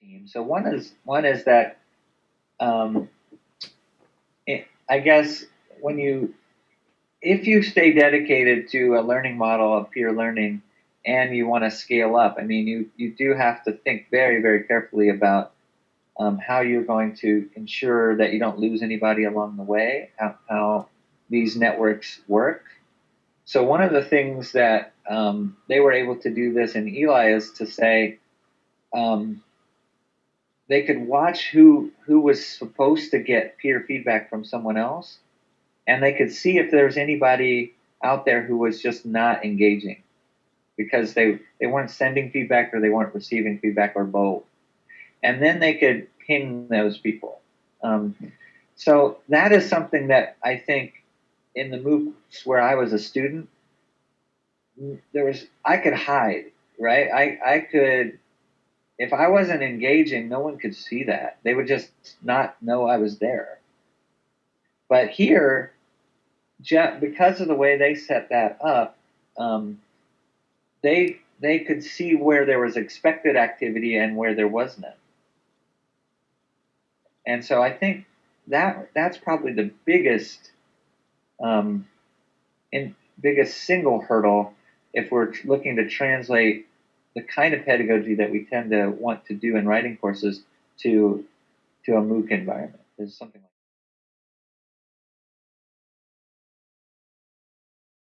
team. So one is one is that um, it, I guess when you if you stay dedicated to a learning model of peer learning and you want to scale up, I mean you you do have to think very very carefully about um, how you're going to ensure that you don't lose anybody along the way, how, how these networks work. So one of the things that um, they were able to do this in Eli is to say um, they could watch who who was supposed to get peer feedback from someone else, and they could see if there was anybody out there who was just not engaging because they they weren't sending feedback or they weren't receiving feedback or both, and then they could ping those people. Um, so that is something that I think in the MOOCs where I was a student, there was I could hide, right? I I could if I wasn't engaging, no one could see that. They would just not know I was there. But here, because of the way they set that up, um, they they could see where there was expected activity and where there was none. And so I think that that's probably the biggest um, in biggest single hurdle if we're looking to translate the kind of pedagogy that we tend to want to do in writing courses to to a MOOC environment. Is something like